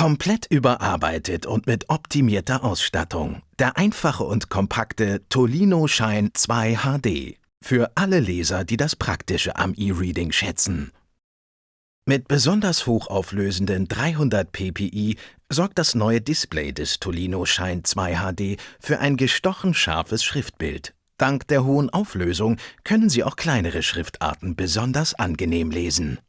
Komplett überarbeitet und mit optimierter Ausstattung. Der einfache und kompakte Tolino Shine 2 HD. Für alle Leser, die das Praktische am E-Reading schätzen. Mit besonders hochauflösenden 300 ppi sorgt das neue Display des Tolino Shine 2 HD für ein gestochen scharfes Schriftbild. Dank der hohen Auflösung können Sie auch kleinere Schriftarten besonders angenehm lesen.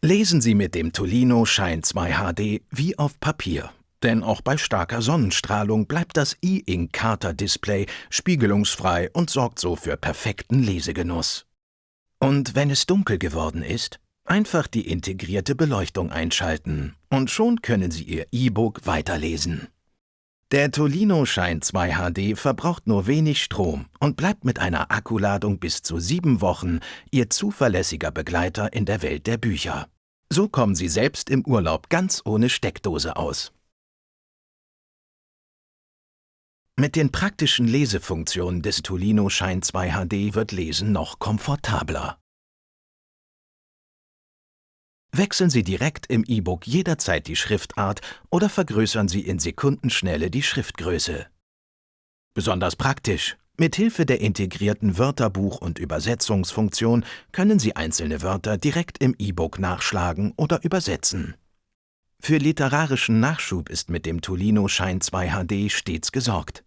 Lesen Sie mit dem Tolino Shine 2 HD wie auf Papier. Denn auch bei starker Sonnenstrahlung bleibt das E-Ink Carter Display spiegelungsfrei und sorgt so für perfekten Lesegenuss. Und wenn es dunkel geworden ist, einfach die integrierte Beleuchtung einschalten und schon können Sie Ihr E-Book weiterlesen. Der Tolino Shine 2 HD verbraucht nur wenig Strom und bleibt mit einer Akkuladung bis zu sieben Wochen Ihr zuverlässiger Begleiter in der Welt der Bücher. So kommen Sie selbst im Urlaub ganz ohne Steckdose aus. Mit den praktischen Lesefunktionen des Tolino Shine 2 HD wird Lesen noch komfortabler. Wechseln Sie direkt im E-Book jederzeit die Schriftart oder vergrößern Sie in Sekundenschnelle die Schriftgröße. Besonders praktisch. Mit Hilfe der integrierten Wörterbuch- und Übersetzungsfunktion können Sie einzelne Wörter direkt im E-Book nachschlagen oder übersetzen. Für literarischen Nachschub ist mit dem Tolino Shine 2 HD stets gesorgt.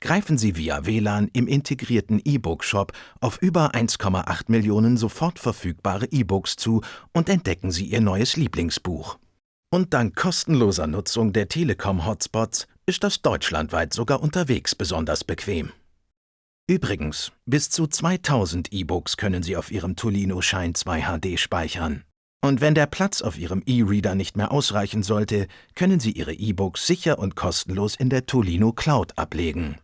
Greifen Sie via WLAN im integrierten E-Book-Shop auf über 1,8 Millionen sofort verfügbare E-Books zu und entdecken Sie Ihr neues Lieblingsbuch. Und dank kostenloser Nutzung der Telekom-Hotspots ist das deutschlandweit sogar unterwegs besonders bequem. Übrigens, bis zu 2000 E-Books können Sie auf Ihrem Tolino Shine 2 HD speichern. Und wenn der Platz auf Ihrem E-Reader nicht mehr ausreichen sollte, können Sie Ihre E-Books sicher und kostenlos in der Tolino Cloud ablegen.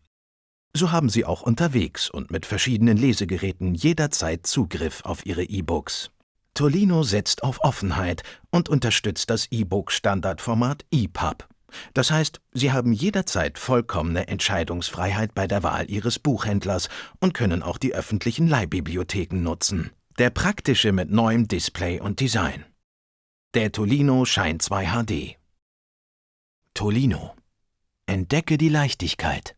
So haben Sie auch unterwegs und mit verschiedenen Lesegeräten jederzeit Zugriff auf Ihre E-Books. Tolino setzt auf Offenheit und unterstützt das E-Book-Standardformat EPUB. Das heißt, Sie haben jederzeit vollkommene Entscheidungsfreiheit bei der Wahl Ihres Buchhändlers und können auch die öffentlichen Leihbibliotheken nutzen. Der praktische mit neuem Display und Design. Der Tolino Shine 2 HD. Tolino. Entdecke die Leichtigkeit.